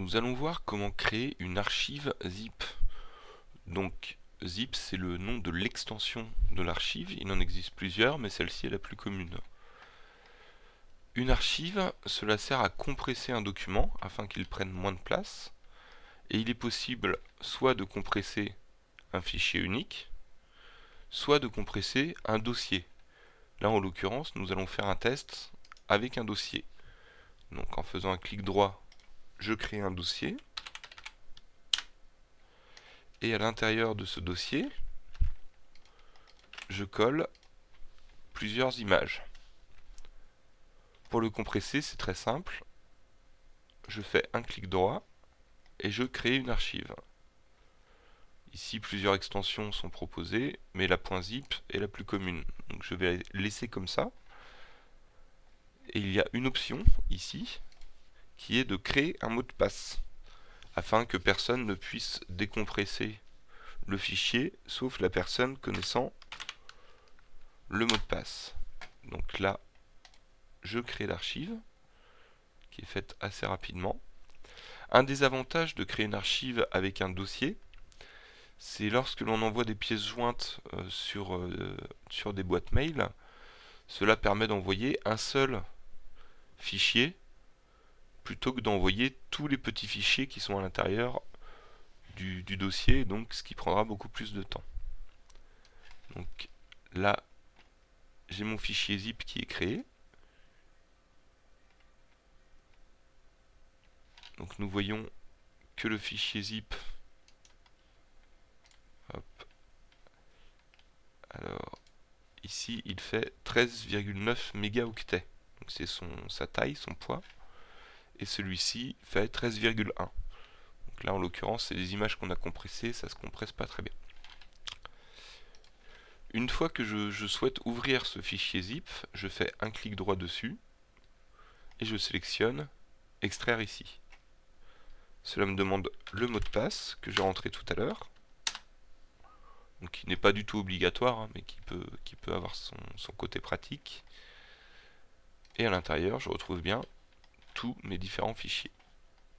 nous allons voir comment créer une archive zip. Donc zip c'est le nom de l'extension de l'archive, il en existe plusieurs mais celle-ci est la plus commune. Une archive, cela sert à compresser un document afin qu'il prenne moins de place et il est possible soit de compresser un fichier unique, soit de compresser un dossier. Là en l'occurrence nous allons faire un test avec un dossier. Donc en faisant un clic droit je crée un dossier. Et à l'intérieur de ce dossier, je colle plusieurs images. Pour le compresser, c'est très simple. Je fais un clic droit et je crée une archive. Ici, plusieurs extensions sont proposées, mais la .zip est la plus commune. Donc je vais laisser comme ça. Et il y a une option ici qui est de créer un mot de passe, afin que personne ne puisse décompresser le fichier, sauf la personne connaissant le mot de passe. Donc là, je crée l'archive, qui est faite assez rapidement. Un des avantages de créer une archive avec un dossier, c'est lorsque l'on envoie des pièces jointes euh, sur, euh, sur des boîtes mail, cela permet d'envoyer un seul fichier plutôt que d'envoyer tous les petits fichiers qui sont à l'intérieur du, dossier, donc ce qui prendra beaucoup plus de temps. Donc là, j'ai mon fichier zip qui est créé. Donc nous voyons que le fichier zip alors ici il fait 13,9 mégaoctets donc c'est sa taille, son poids et celui-ci fait 13,1. Donc là en l'occurrence c'est des images qu'on a compressées, ça se compresse pas très bien. Une fois que je, souhaite ouvrir ce fichier zip, je fais un clic droit dessus et je sélectionne extraire ici. Cela me demande le mot de passe que j'ai rentré tout à l'heure, qui n'est pas du tout obligatoire, hein, mais qui peut, avoir son côté pratique. Et à l'intérieur, je retrouve bien tous mes différents fichiers.